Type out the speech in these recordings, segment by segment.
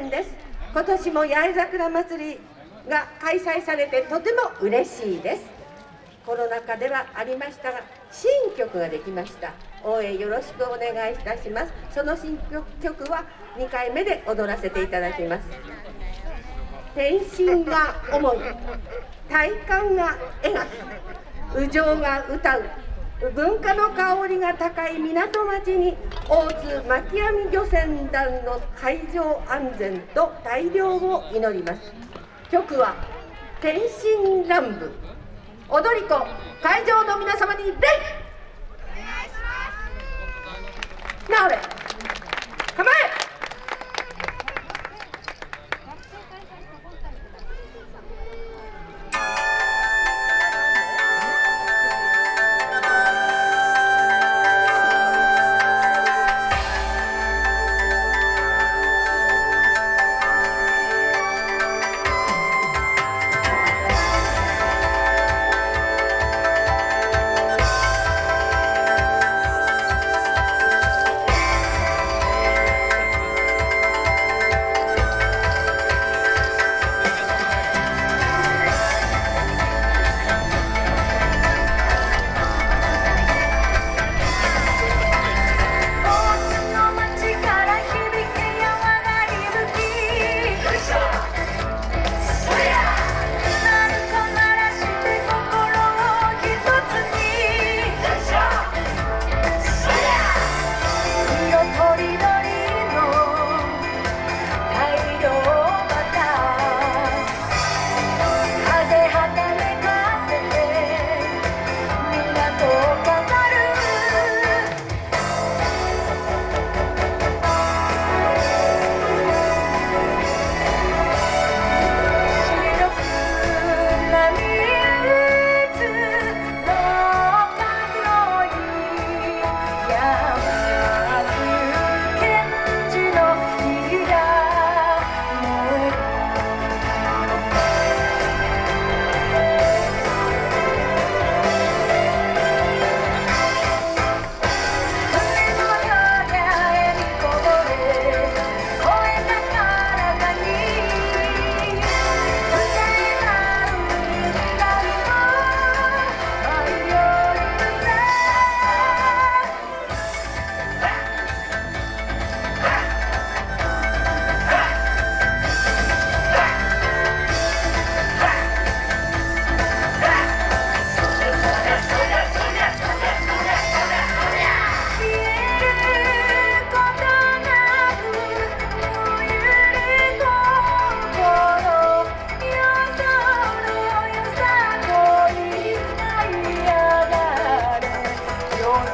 年です。今年も八重桜祭りが開催されてとても嬉しいです。コロナ禍ではありましたが新曲ができました。応援よろしくお願いいたします。その新曲は2回目で踊らせていただきます。天心が重い体感が描く。右上が歌う。文化の香りが高い港町に大津巻き網漁船団の海上安全と大漁を祈ります。曲は天津乱舞。踊り子会場の皆様に礼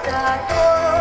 pasar por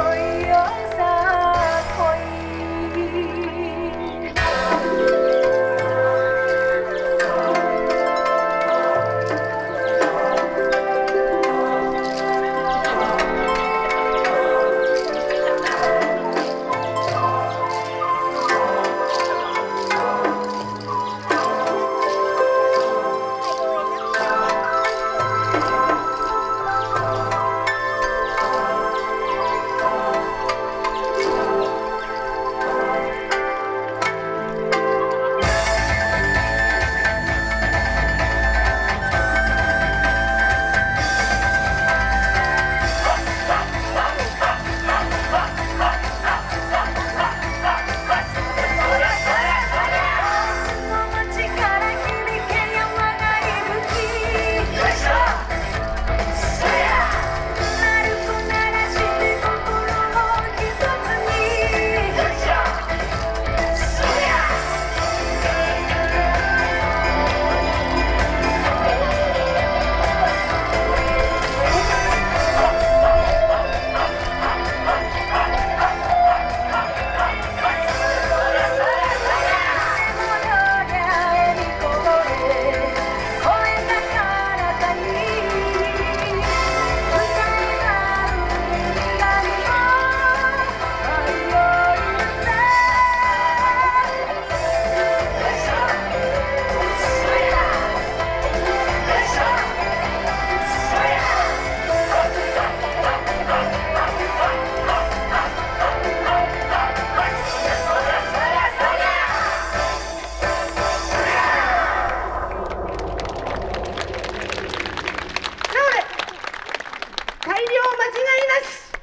ます。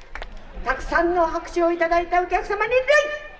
たくさんの拍手をいただいたお客様に礼。